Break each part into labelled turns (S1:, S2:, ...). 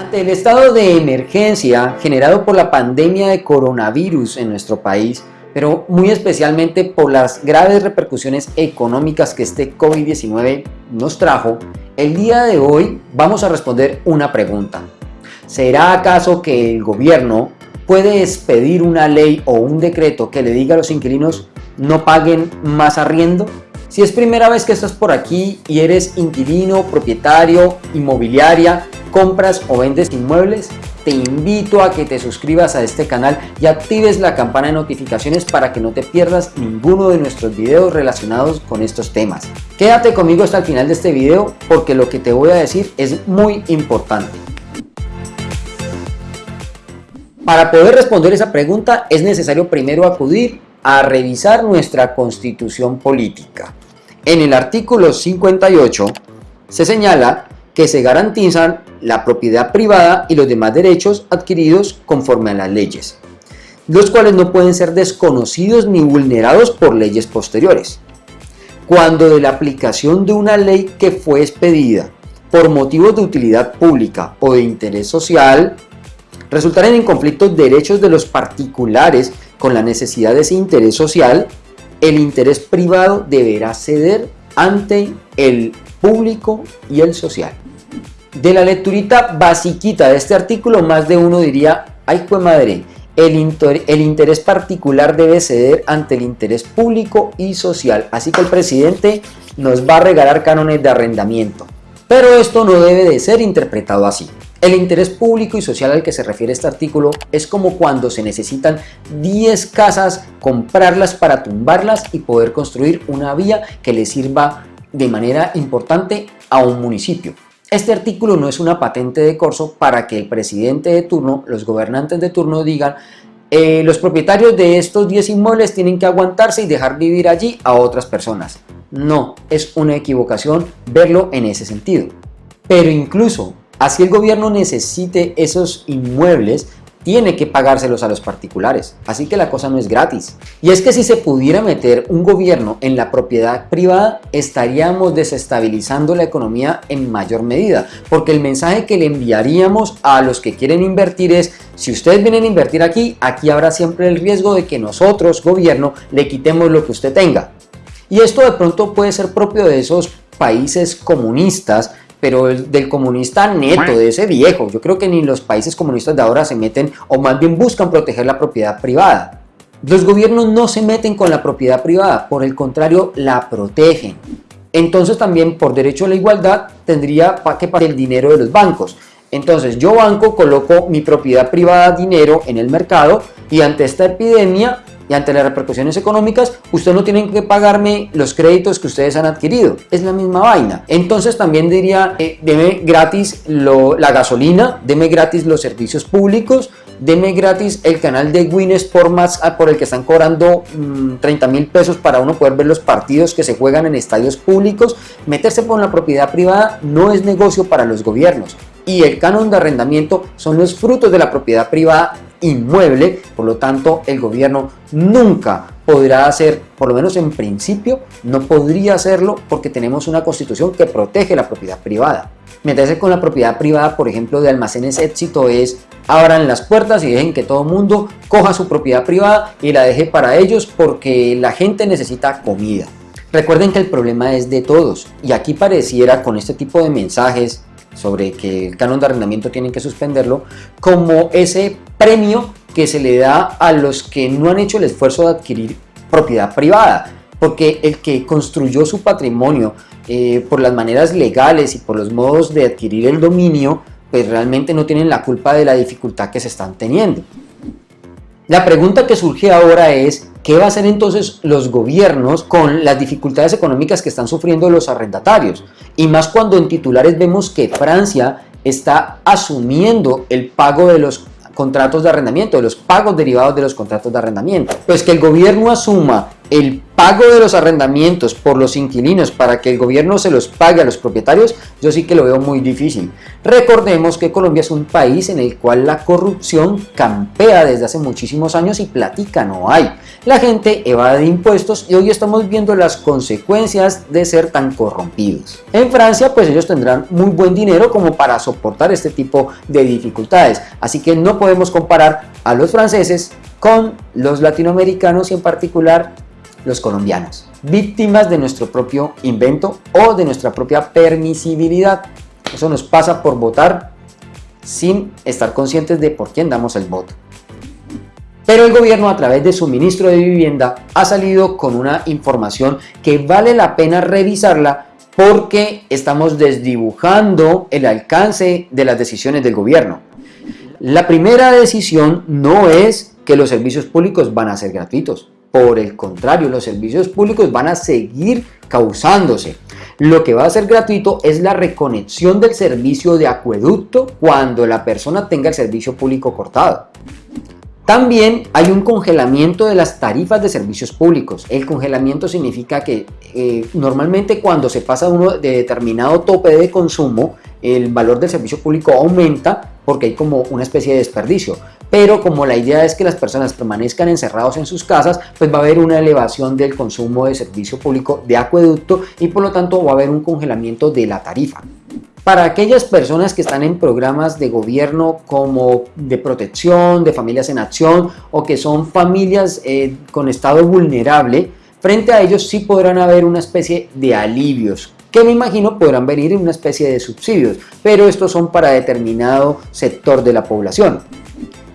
S1: Ante el estado de emergencia generado por la pandemia de coronavirus en nuestro país, pero muy especialmente por las graves repercusiones económicas que este COVID-19 nos trajo, el día de hoy vamos a responder una pregunta. ¿Será acaso que el gobierno puede expedir una ley o un decreto que le diga a los inquilinos no paguen más arriendo? Si es primera vez que estás por aquí y eres inquilino, propietario, inmobiliaria, compras o vendes inmuebles, te invito a que te suscribas a este canal y actives la campana de notificaciones para que no te pierdas ninguno de nuestros videos relacionados con estos temas. Quédate conmigo hasta el final de este video porque lo que te voy a decir es muy importante. Para poder responder esa pregunta es necesario primero acudir a revisar nuestra constitución política. En el artículo 58 se señala que se garantizan la propiedad privada y los demás derechos adquiridos conforme a las leyes, los cuales no pueden ser desconocidos ni vulnerados por leyes posteriores. Cuando de la aplicación de una ley que fue expedida por motivos de utilidad pública o de interés social, resultaren en conflictos derechos de los particulares con la necesidad de ese interés social, el interés privado deberá ceder ante el público y el social. De la lecturita basiquita de este artículo, más de uno diría, ay fue madre, el, el interés particular debe ceder ante el interés público y social, así que el presidente nos va a regalar cánones de arrendamiento. Pero esto no debe de ser interpretado así. El interés público y social al que se refiere este artículo es como cuando se necesitan 10 casas, comprarlas para tumbarlas y poder construir una vía que le sirva de manera importante a un municipio. Este artículo no es una patente de corso para que el presidente de turno, los gobernantes de turno digan eh, los propietarios de estos 10 inmuebles tienen que aguantarse y dejar vivir allí a otras personas. No, es una equivocación verlo en ese sentido. Pero incluso Así el gobierno necesite esos inmuebles, tiene que pagárselos a los particulares, así que la cosa no es gratis. Y es que si se pudiera meter un gobierno en la propiedad privada, estaríamos desestabilizando la economía en mayor medida, porque el mensaje que le enviaríamos a los que quieren invertir es, si ustedes vienen a invertir aquí, aquí habrá siempre el riesgo de que nosotros, gobierno, le quitemos lo que usted tenga. Y esto de pronto puede ser propio de esos países comunistas pero del comunista neto, de ese viejo. Yo creo que ni los países comunistas de ahora se meten o más bien buscan proteger la propiedad privada. Los gobiernos no se meten con la propiedad privada, por el contrario la protegen. Entonces también por derecho a la igualdad tendría que pagar el dinero de los bancos. Entonces yo banco coloco mi propiedad privada dinero en el mercado y ante esta epidemia y ante las repercusiones económicas, ustedes no tienen que pagarme los créditos que ustedes han adquirido. Es la misma vaina. Entonces también diría, eh, deme gratis la gasolina, deme gratis los servicios públicos, deme gratis el canal de Win Sport más ah, por el que están cobrando 30 mm, mil pesos para uno poder ver los partidos que se juegan en estadios públicos. Meterse por la propiedad privada no es negocio para los gobiernos y el canon de arrendamiento son los frutos de la propiedad privada inmueble, por lo tanto el gobierno nunca podrá hacer, por lo menos en principio, no podría hacerlo porque tenemos una constitución que protege la propiedad privada. Meterse con la propiedad privada, por ejemplo, de almacenes éxito es abran las puertas y dejen que todo el mundo coja su propiedad privada y la deje para ellos porque la gente necesita comida. Recuerden que el problema es de todos y aquí pareciera con este tipo de mensajes sobre que el canon de arrendamiento tienen que suspenderlo, como ese premio que se le da a los que no han hecho el esfuerzo de adquirir propiedad privada, porque el que construyó su patrimonio eh, por las maneras legales y por los modos de adquirir el dominio, pues realmente no tienen la culpa de la dificultad que se están teniendo. La pregunta que surge ahora es, ¿qué va a hacer entonces los gobiernos con las dificultades económicas que están sufriendo los arrendatarios? Y más cuando en titulares vemos que Francia está asumiendo el pago de los contratos de arrendamiento, de los pagos derivados de los contratos de arrendamiento. Pues que el gobierno asuma el pago de los arrendamientos por los inquilinos para que el gobierno se los pague a los propietarios, yo sí que lo veo muy difícil. Recordemos que Colombia es un país en el cual la corrupción campea desde hace muchísimos años y platica no hay. La gente evade impuestos y hoy estamos viendo las consecuencias de ser tan corrompidos. En Francia pues ellos tendrán muy buen dinero como para soportar este tipo de dificultades, así que no podemos comparar a los franceses con los latinoamericanos y en particular los colombianos, víctimas de nuestro propio invento o de nuestra propia permisibilidad. Eso nos pasa por votar sin estar conscientes de por quién damos el voto. Pero el gobierno a través de su ministro de vivienda ha salido con una información que vale la pena revisarla porque estamos desdibujando el alcance de las decisiones del gobierno. La primera decisión no es que los servicios públicos van a ser gratuitos. Por el contrario, los servicios públicos van a seguir causándose. Lo que va a ser gratuito es la reconexión del servicio de acueducto cuando la persona tenga el servicio público cortado. También hay un congelamiento de las tarifas de servicios públicos. El congelamiento significa que eh, normalmente cuando se pasa uno de determinado tope de consumo, el valor del servicio público aumenta porque hay como una especie de desperdicio. Pero como la idea es que las personas permanezcan encerrados en sus casas, pues va a haber una elevación del consumo de servicio público de acueducto y por lo tanto va a haber un congelamiento de la tarifa. Para aquellas personas que están en programas de gobierno como de protección, de familias en acción o que son familias eh, con estado vulnerable, frente a ellos sí podrán haber una especie de alivios que me imagino podrán venir en una especie de subsidios, pero estos son para determinado sector de la población.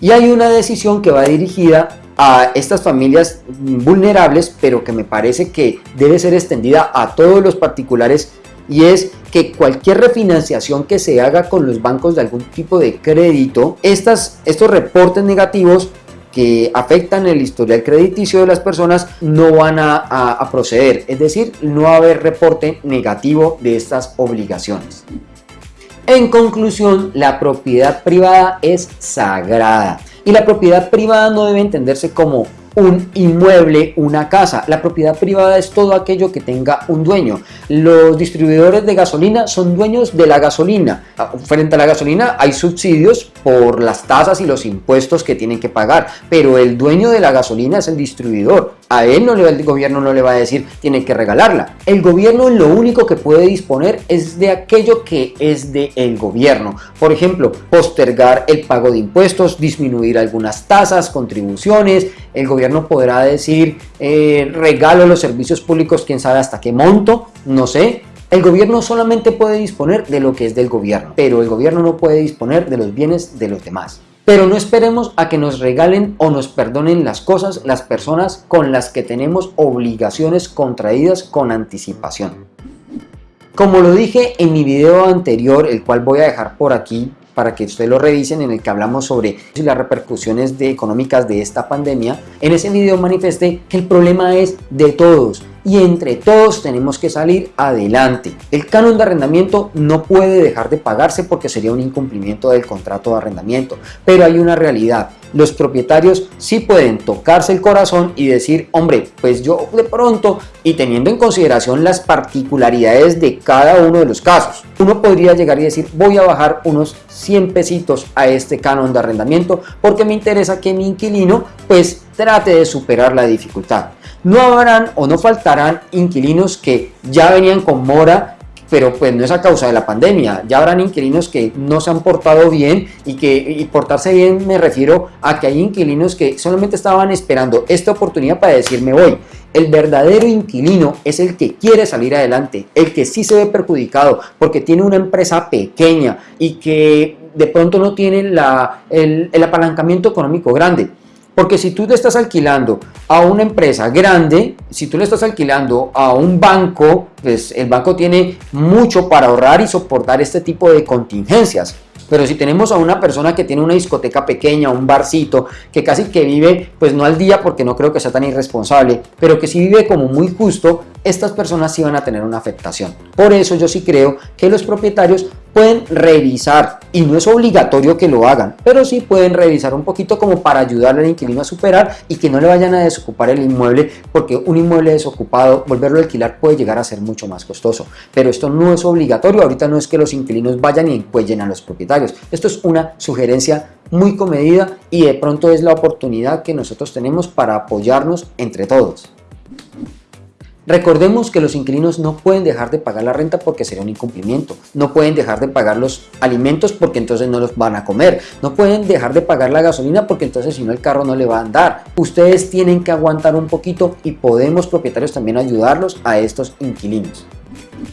S1: Y hay una decisión que va dirigida a estas familias vulnerables, pero que me parece que debe ser extendida a todos los particulares y es que cualquier refinanciación que se haga con los bancos de algún tipo de crédito, estas, estos reportes negativos que afectan el historial crediticio de las personas no van a, a, proceder, es decir, no va a haber reporte negativo de estas obligaciones. En conclusión, la propiedad privada es sagrada y la propiedad privada no debe entenderse como un inmueble, una casa. La propiedad privada es todo aquello que tenga un dueño. Los distribuidores de gasolina son dueños de la gasolina. Ah, frente a la gasolina hay subsidios por las tasas y los impuestos que tienen que pagar, pero el dueño de la gasolina es el distribuidor. A él no le, el gobierno no le va a decir tiene que regalarla. El gobierno lo único que puede disponer es de aquello que es de el gobierno. Por ejemplo, postergar el pago de impuestos, disminuir algunas tasas, contribuciones. El gobierno podrá decir eh, regalo los servicios públicos, quién sabe hasta qué monto, no sé. El gobierno solamente puede disponer de lo que es del gobierno, pero el gobierno no puede disponer de los bienes de los demás. Pero no esperemos a que nos regalen o nos perdonen las cosas las personas con las que tenemos obligaciones contraídas con anticipación. Como lo dije en mi video anterior, el cual voy a dejar por aquí para que ustedes lo revisen, en el que hablamos sobre las repercusiones económicas de esta pandemia, en ese video manifesté que el problema es de todos y entre todos tenemos que salir adelante. El canon de arrendamiento no puede dejar de pagarse porque sería un incumplimiento del contrato de arrendamiento, pero hay una realidad. Los propietarios sí pueden tocarse el corazón y decir, hombre, pues yo de pronto y teniendo en consideración las particularidades de cada uno de los casos, uno podría llegar y decir, voy a bajar unos 100 pesitos a este canon de arrendamiento porque me interesa que mi inquilino pues trate de superar la dificultad. No habrán o no faltarán inquilinos que ya venían con mora pero pues no es a causa de la pandemia. Ya habrán inquilinos que no se han portado bien y que y portarse bien me refiero a que hay inquilinos que solamente estaban esperando esta oportunidad para decirme voy. El verdadero inquilino es el que quiere salir adelante, el que sí se ve perjudicado porque tiene una empresa pequeña y que de pronto no tiene el apalancamiento económico grande. Porque si tú le estás alquilando a una empresa grande, si tú le estás alquilando a un banco, pues el banco tiene mucho para ahorrar y soportar este tipo de contingencias. Pero si tenemos a una persona que tiene una discoteca pequeña, un barcito, que casi que vive, pues no al día porque no creo que sea tan irresponsable, pero que sí vive como muy justo, estas personas sí van a tener una afectación. Por eso yo sí creo que los propietarios pueden revisar, y no es obligatorio que lo hagan, pero sí pueden revisar un poquito como para ayudarle al inquilino a superar y que no le vayan a desocupar el inmueble, porque un inmueble desocupado, volverlo a alquilar puede llegar a ser mucho más costoso. Pero esto no es obligatorio, ahorita no es que los inquilinos vayan y encuellen a los propietarios. Esto es una sugerencia muy comedida y de pronto es la oportunidad que nosotros tenemos para apoyarnos entre todos. Recordemos que los inquilinos no pueden dejar de pagar la renta porque sería un incumplimiento, no pueden dejar de pagar los alimentos porque entonces no los van a comer, no pueden dejar de pagar la gasolina porque entonces si no el carro no le va a andar. Ustedes tienen que aguantar un poquito y podemos propietarios también ayudarlos a estos inquilinos.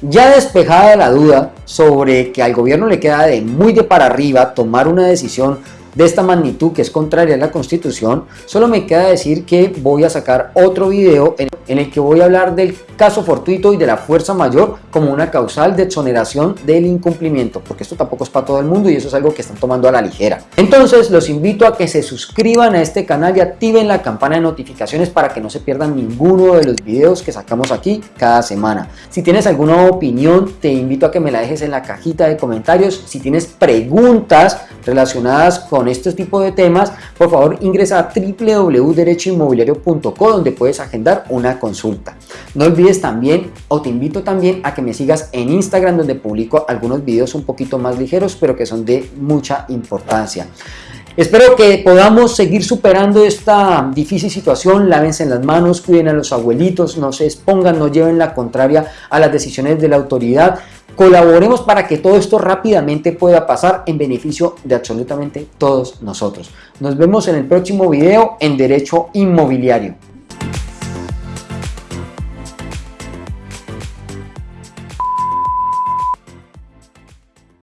S1: Ya despejada la duda sobre que al gobierno le queda de muy de para arriba tomar una decisión de esta magnitud que es contraria a la constitución, solo me queda decir que voy a sacar otro video en, el que voy a hablar del caso fortuito y de la fuerza mayor como una causal de exoneración del incumplimiento, porque esto tampoco es para todo el mundo y eso es algo que están tomando a la ligera. Entonces los invito a que se suscriban a este canal y activen la campana de notificaciones para que no se pierdan ninguno de los videos que sacamos aquí cada semana. Si tienes alguna opinión, te invito a que me la dejes en la cajita de comentarios. Si tienes preguntas relacionadas con este tipo de temas, por favor ingresa a www.derechoinmobiliario.co donde puedes agendar una consulta. No olvides también o te invito también a que me sigas en Instagram donde publico algunos videos un poquito más ligeros pero que son de mucha importancia. Espero que podamos seguir superando esta difícil situación, lávense en las manos, cuiden a los abuelitos, no se expongan, no lleven la contraria a las decisiones de la autoridad Colaboremos para que todo esto rápidamente pueda pasar en beneficio de absolutamente todos nosotros. Nos vemos en el próximo video en Derecho Inmobiliario.